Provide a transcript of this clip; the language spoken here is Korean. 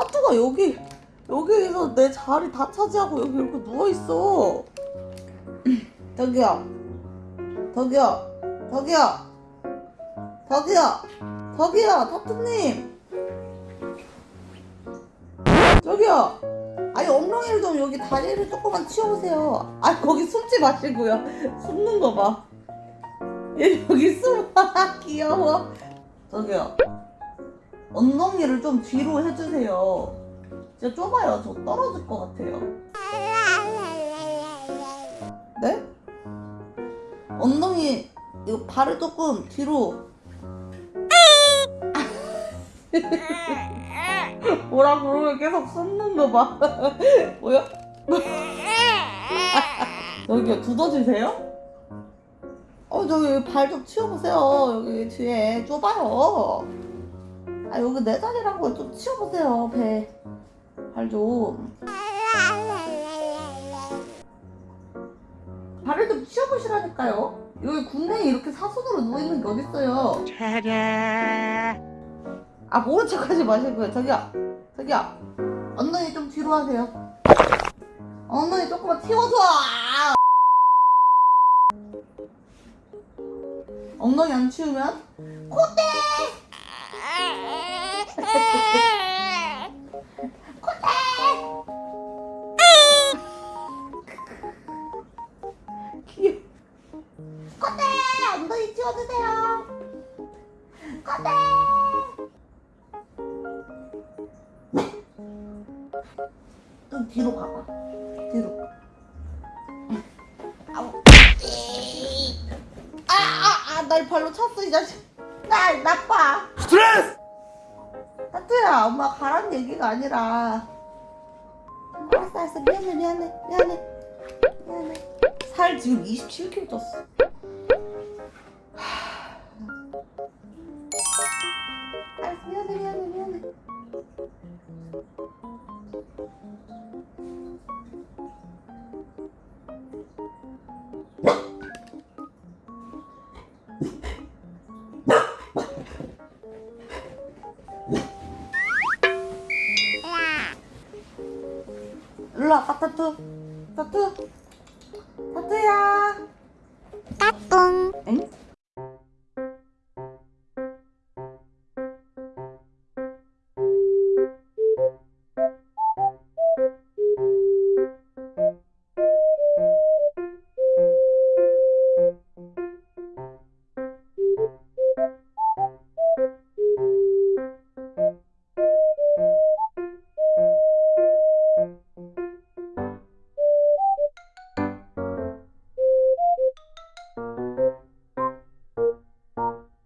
타투가 여기 여기에서 내 자리 다 차지하고 여기 이렇게 누워있어. 저기요 저기요 저기요 저기요 저기요 타투님. 저기요. 아니 엉덩이를 좀 여기 다리를 조금만 치워보세요. 아 거기 숨지 마시고요. 숨는 거봐. 얘 여기 숨어 귀여워. 저기요 엉덩이를 좀 뒤로 해주세요 진짜 좁아요 저 떨어질 것 같아요 네? 엉덩이 이거 발을 조금 뒤로 뭐라 그러면 계속 숨는 거 봐. 뭐야? 여기요 두더지세요? 어 저기 발 좀 치워보세요. 여기 뒤에 좁아요. 아 여기 내 자리라고 좀 치워보세요 배. 발 좀. 발을 좀 치워보시라니까요. 여기 국내에 이렇게 사선으로 누워있는 게 어딨어요. 아 모른 척 하지 마시고요 저기요 저기요 엉덩이 좀 뒤로 하세요 엉덩이 조금만 튀어줘 엉덩이 안 치우면 콧대 귀여워 콧대 엉덩이 치워주세요 좀 뒤로 가봐. 뒤로. 아우. 아, 아, 아, 날 발로 찼어, 이 자식. 날 나빠. 스트레스! 타투야, 엄마 가란 얘기가 아니라. 알았어, 알았어. 미안해, 미안해, 미안해. 미안해. 살 지금 27kg 쪘어. 일로 와봐 타투. 타투. 타투야. 까꿍. 엥?